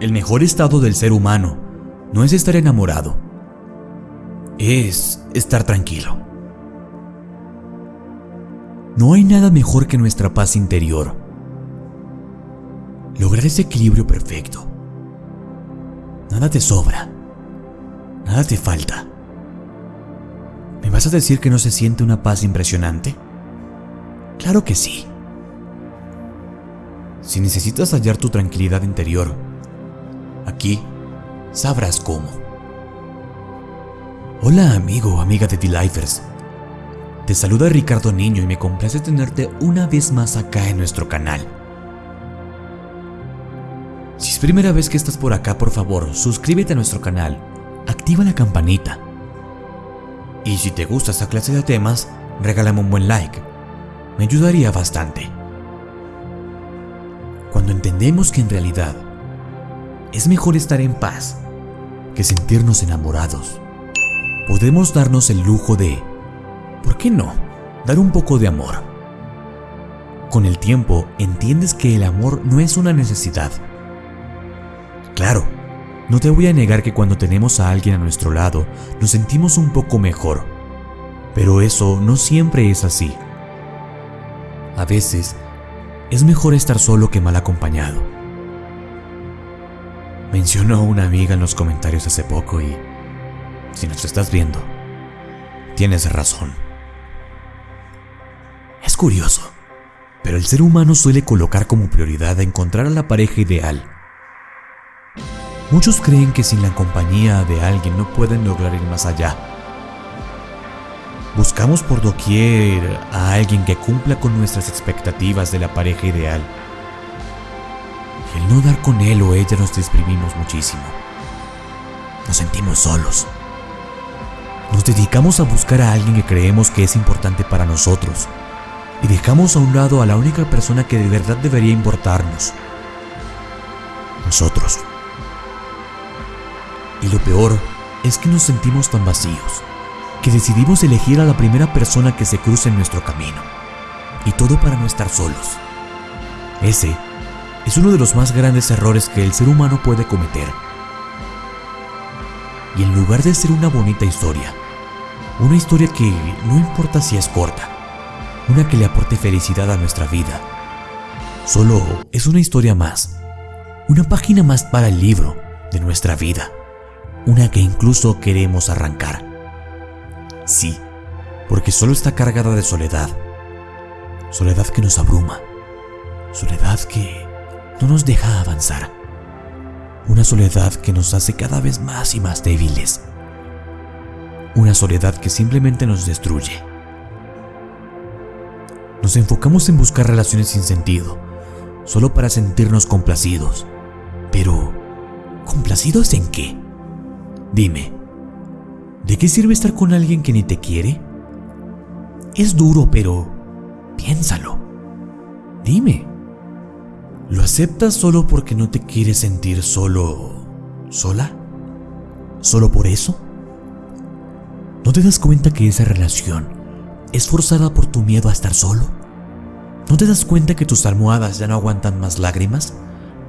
el mejor estado del ser humano no es estar enamorado, es estar tranquilo. No hay nada mejor que nuestra paz interior. Lograr ese equilibrio perfecto. Nada te sobra. Nada te falta. ¿Me vas a decir que no se siente una paz impresionante? Claro que sí. Si necesitas hallar tu tranquilidad interior, aquí sabrás cómo. Hola amigo, amiga de The-Lifers. Te saluda Ricardo Niño y me complace tenerte una vez más acá en nuestro canal. Si es primera vez que estás por acá, por favor, suscríbete a nuestro canal, activa la campanita. Y si te gusta esta clase de temas, regálame un buen like. Me ayudaría bastante. Cuando entendemos que en realidad es mejor estar en paz que sentirnos enamorados, podemos darnos el lujo de, ¿por qué no?, dar un poco de amor. Con el tiempo entiendes que el amor no es una necesidad. Claro, no te voy a negar que cuando tenemos a alguien a nuestro lado nos sentimos un poco mejor, pero eso no siempre es así. A veces es mejor estar solo que mal acompañado. Mencionó una amiga en los comentarios hace poco y, si nos estás viendo, tienes razón. Es curioso, pero el ser humano suele colocar como prioridad encontrar a la pareja ideal. Muchos creen que sin la compañía de alguien no pueden lograr ir más allá. Buscamos por doquier a alguien que cumpla con nuestras expectativas de la pareja ideal. No dar con él o ella nos deprimimos muchísimo. Nos sentimos solos. Nos dedicamos a buscar a alguien que creemos que es importante para nosotros y dejamos a un lado a la única persona que de verdad debería importarnos. Nosotros. Y lo peor es que nos sentimos tan vacíos que decidimos elegir a la primera persona que se cruce en nuestro camino. Y todo para no estar solos. Ese es uno de los más grandes errores que el ser humano puede cometer. Y en lugar de ser una bonita historia, una historia que no importa si es corta, una que le aporte felicidad a nuestra vida, solo es una historia más, una página más para el libro de nuestra vida, una que incluso queremos arrancar. Sí, porque solo está cargada de soledad. Soledad que nos abruma. Soledad que no nos deja avanzar. Una soledad que nos hace cada vez más y más débiles. Una soledad que simplemente nos destruye. Nos enfocamos en buscar relaciones sin sentido, solo para sentirnos complacidos. Pero, ¿complacidos en qué? Dime, ¿De qué sirve estar con alguien que ni te quiere? Es duro, pero piénsalo. Dime. ¿Lo aceptas solo porque no te quieres sentir solo... sola? ¿Solo por eso? ¿No te das cuenta que esa relación es forzada por tu miedo a estar solo? ¿No te das cuenta que tus almohadas ya no aguantan más lágrimas?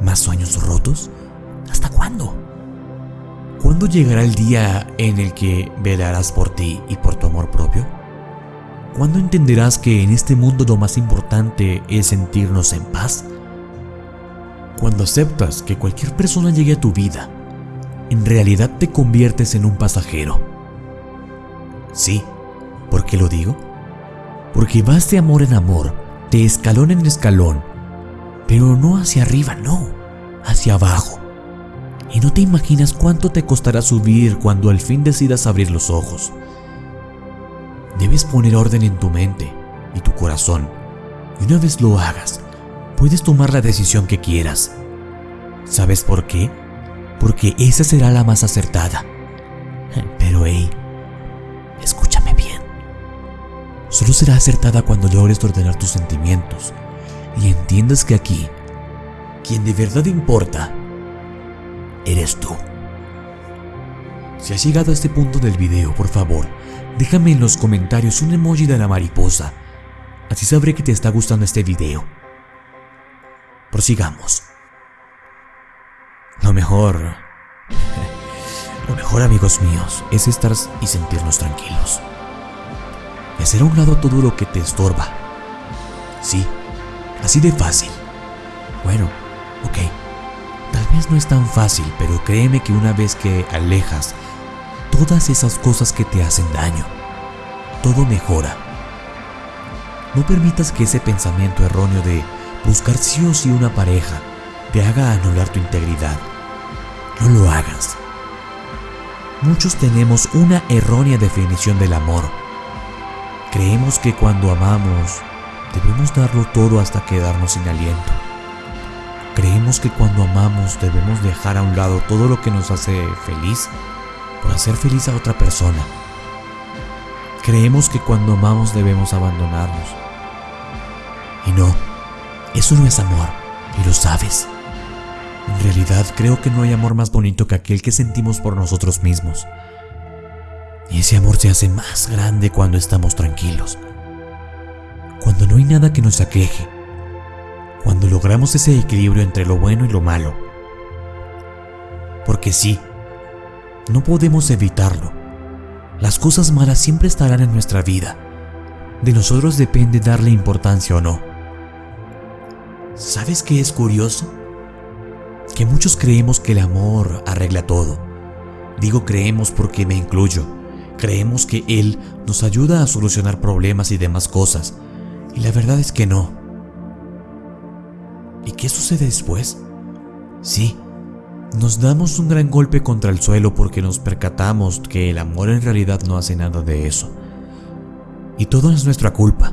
¿Más sueños rotos? ¿Hasta cuándo? ¿Cuándo llegará el día en el que velarás por ti y por tu amor propio? ¿Cuándo entenderás que en este mundo lo más importante es sentirnos en paz? Cuando aceptas que cualquier persona llegue a tu vida, en realidad te conviertes en un pasajero. Sí, ¿por qué lo digo? Porque vas de amor en amor, de escalón en escalón, pero no hacia arriba, no, hacia abajo y no te imaginas cuánto te costará subir cuando al fin decidas abrir los ojos. Debes poner orden en tu mente y tu corazón, y una vez lo hagas, puedes tomar la decisión que quieras. ¿Sabes por qué? Porque esa será la más acertada. Pero hey, escúchame bien. Solo será acertada cuando logres ordenar tus sentimientos y entiendas que aquí, quien de verdad importa, eres tú. Si has llegado a este punto del video, por favor, déjame en los comentarios un emoji de la mariposa. Así sabré que te está gustando este video. Prosigamos. Lo mejor... Lo mejor, amigos míos, es estar y sentirnos tranquilos. Y hacer a un lado todo lo que te estorba. Sí, así de fácil. Bueno, ok. Tal vez no es tan fácil, pero créeme que una vez que alejas todas esas cosas que te hacen daño, todo mejora. No permitas que ese pensamiento erróneo de buscar sí o sí una pareja te haga anular tu integridad. No lo hagas. Muchos tenemos una errónea definición del amor. Creemos que cuando amamos debemos darlo todo hasta quedarnos sin aliento. Creemos que cuando amamos debemos dejar a un lado todo lo que nos hace feliz por hacer feliz a otra persona. Creemos que cuando amamos debemos abandonarnos. Y no, eso no es amor, y lo sabes. En realidad creo que no hay amor más bonito que aquel que sentimos por nosotros mismos. Y ese amor se hace más grande cuando estamos tranquilos. Cuando no hay nada que nos aqueje. Cuando logramos ese equilibrio entre lo bueno y lo malo. Porque sí, no podemos evitarlo. Las cosas malas siempre estarán en nuestra vida. De nosotros depende darle importancia o no. ¿Sabes qué es curioso? Que muchos creemos que el amor arregla todo. Digo creemos porque me incluyo. Creemos que Él nos ayuda a solucionar problemas y demás cosas. Y la verdad es que no. ¿Y qué sucede después? Sí, nos damos un gran golpe contra el suelo porque nos percatamos que el amor en realidad no hace nada de eso. Y todo es nuestra culpa.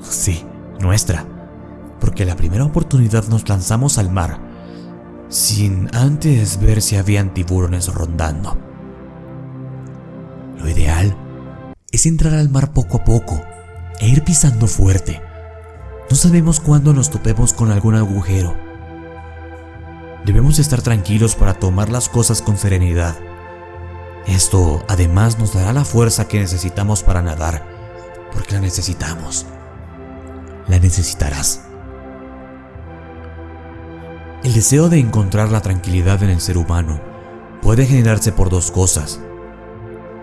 Sí, nuestra. Porque la primera oportunidad nos lanzamos al mar, sin antes ver si habían tiburones rondando. Lo ideal es entrar al mar poco a poco e ir pisando fuerte. No sabemos cuándo nos topemos con algún agujero Debemos estar tranquilos para tomar las cosas con serenidad. Esto además nos dará la fuerza que necesitamos para nadar, porque la necesitamos. La necesitarás. El deseo de encontrar la tranquilidad en el ser humano puede generarse por dos cosas.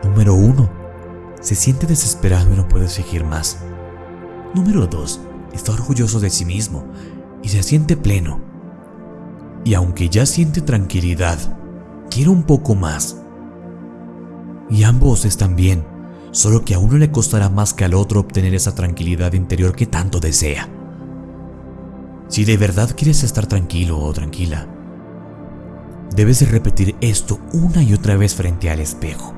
Número uno, se siente desesperado y no puede seguir más. Número dos, está orgulloso de sí mismo y se siente pleno y aunque ya siente tranquilidad, quiere un poco más. Y ambos están bien, solo que a uno le costará más que al otro obtener esa tranquilidad interior que tanto desea. Si de verdad quieres estar tranquilo o tranquila, debes repetir esto una y otra vez frente al espejo.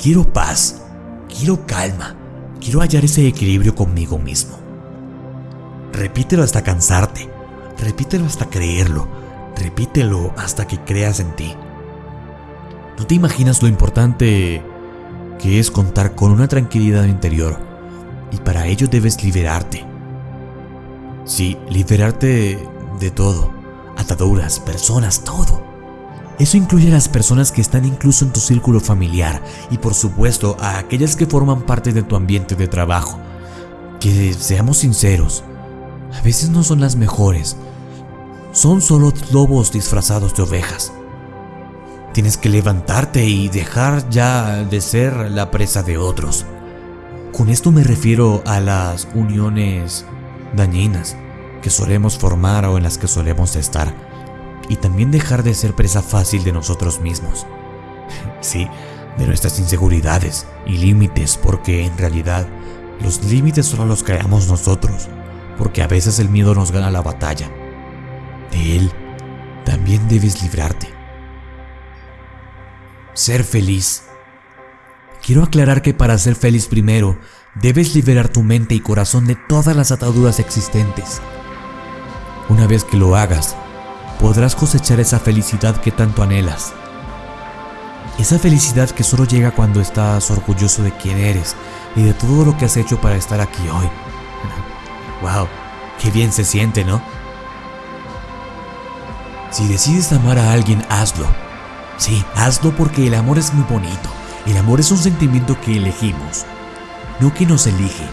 Quiero paz, quiero calma, quiero hallar ese equilibrio conmigo mismo. Repítelo hasta cansarte Repítelo hasta creerlo. Repítelo hasta que creas en ti. No te imaginas lo importante que es contar con una tranquilidad interior. Y para ello debes liberarte. Sí, liberarte de todo. Ataduras, personas, todo. Eso incluye a las personas que están incluso en tu círculo familiar y por supuesto a aquellas que forman parte de tu ambiente de trabajo. Que seamos sinceros, a veces no son las mejores, son solo lobos disfrazados de ovejas. Tienes que levantarte y dejar ya de ser la presa de otros. Con esto me refiero a las uniones dañinas que solemos formar o en las que solemos estar. Y también dejar de ser presa fácil de nosotros mismos. Sí, de nuestras inseguridades y límites, porque en realidad los límites solo los creamos nosotros, porque a veces el miedo nos gana la batalla de él también debes librarte. Ser feliz. Quiero aclarar que para ser feliz primero, debes liberar tu mente y corazón de todas las ataduras existentes. Una vez que lo hagas, podrás cosechar esa felicidad que tanto anhelas. Esa felicidad que solo llega cuando estás orgulloso de quién eres y de todo lo que has hecho para estar aquí hoy. ¡Wow! ¡Qué bien se siente, ¿no? Si decides amar a alguien, hazlo. Sí, hazlo porque el amor es muy bonito. El amor es un sentimiento que elegimos, no que nos elige.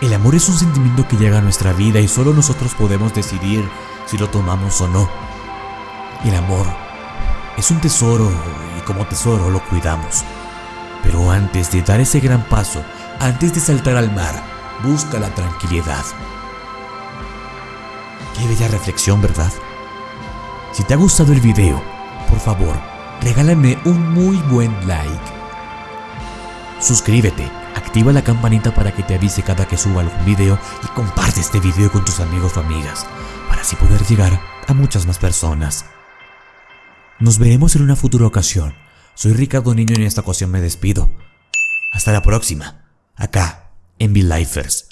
El amor es un sentimiento que llega a nuestra vida y solo nosotros podemos decidir si lo tomamos o no. El amor es un tesoro y como tesoro lo cuidamos. Pero antes de dar ese gran paso, antes de saltar al mar, busca la tranquilidad. Qué bella reflexión, ¿verdad? Si te ha gustado el video, por favor, regálame un muy buen like. Suscríbete, activa la campanita para que te avise cada que suba algún video y comparte este video con tus amigos o amigas, para así poder llegar a muchas más personas. Nos veremos en una futura ocasión. Soy Ricardo Niño y en esta ocasión me despido. Hasta la próxima, acá, en V-Lifers.